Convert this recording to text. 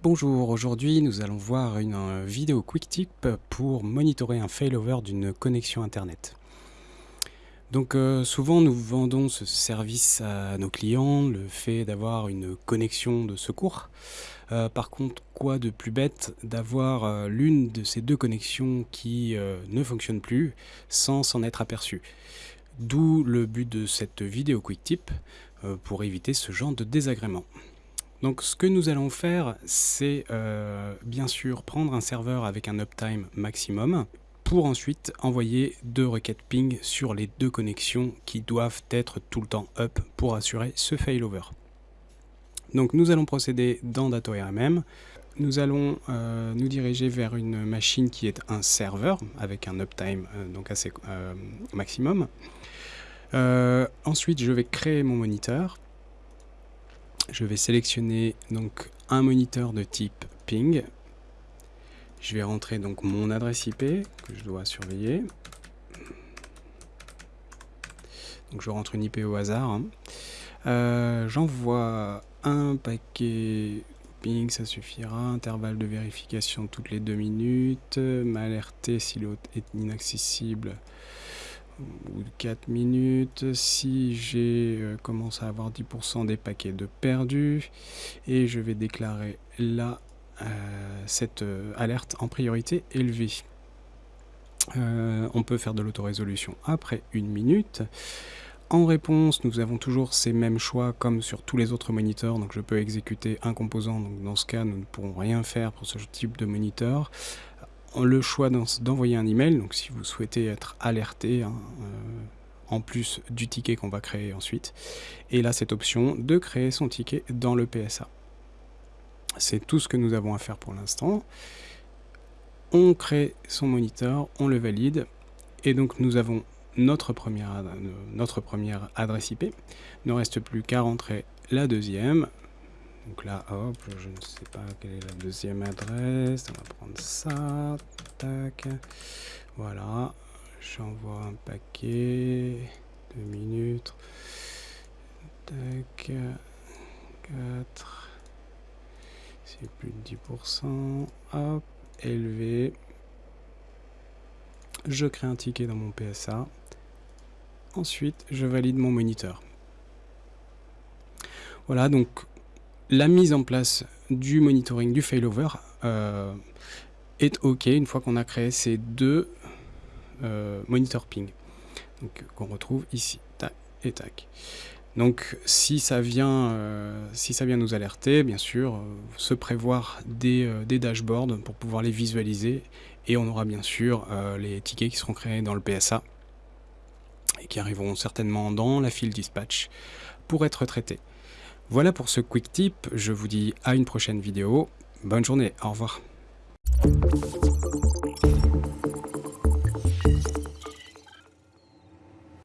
Bonjour, aujourd'hui nous allons voir une euh, vidéo quick tip pour monitorer un failover d'une connexion internet. Donc euh, souvent nous vendons ce service à nos clients, le fait d'avoir une connexion de secours. Euh, par contre, quoi de plus bête d'avoir l'une de ces deux connexions qui ne fonctionne plus sans s'en être aperçu? D'où le but de cette vidéo quick tip pour éviter ce genre de désagrément. Donc ce que nous allons faire, c'est euh, bien sûr prendre un serveur avec un uptime maximum pour ensuite envoyer deux requêtes ping sur les deux connexions qui doivent être tout le temps up pour assurer ce failover. Donc nous allons procéder dans DatoRMM. Nous allons euh, nous diriger vers une machine qui est un serveur avec un uptime euh, donc assez maximum. ensuite, je vais créer mon moniteur je vais sélectionner donc un moniteur de type ping. Je vais rentrer donc mon adresse IP que je dois surveiller. Donc je rentre une IP au hasard. Hein. Euh, j'envoie un paquet ça suffira. Intervalle de vérification toutes les deux minutes. M'alerter si l'autre est inaccessible ou 4 minutes, si j'ai euh, commencé à avoir 10% des paquets de perdus, et je vais déclarer là euh, cette euh, alerte en priorité élevée. on peut faire de l'autorésolution après une minute. En réponse, nous avons toujours ces mêmes choix comme sur tous les autres moniteurs, donc je peux exécuter un composant, donc dans ce cas nous ne pourrons rien faire pour ce type de moniteur le choix d'envoyer un email, donc si vous souhaitez être alerté, hein, euh, en plus du ticket qu'on va créer ensuite. Et là, cette option de créer son ticket dans le PSA. C'est tout ce que nous avons à faire pour l'instant. On crée son moniteur, on le valide, et donc nous avons notre première, notre première adresse IP. Il ne reste plus qu'à rentrer la deuxième. Donc là, hop, je ne sais pas quelle est la deuxième adresse. On va prendre ça. Tac. Voilà. J'envoie un paquet. Deux minutes. Tac. 4. C'est plus de 10%. Hop. Élevé. Je crée un ticket dans mon PSA. Ensuite, je valide mon moniteur. Voilà, donc la mise en place du monitoring du failover euh, est OK une fois qu'on a créé ces deux euh, monitor ping qu'on retrouve ici. Donc si ça vient, euh, si ça vient nous alerter, bien sûr, se prévoir des, dashboards pour pouvoir les visualiser et on aura bien sûr les tickets qui seront créés dans le PSA et qui arriveront certainement dans la file dispatch pour être traités. Voilà pour ce quick tip, je vous dis à une prochaine vidéo. Bonne journée, au revoir.